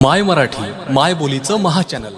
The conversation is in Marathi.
माय मराठी माय बोलीचं महाचॅनल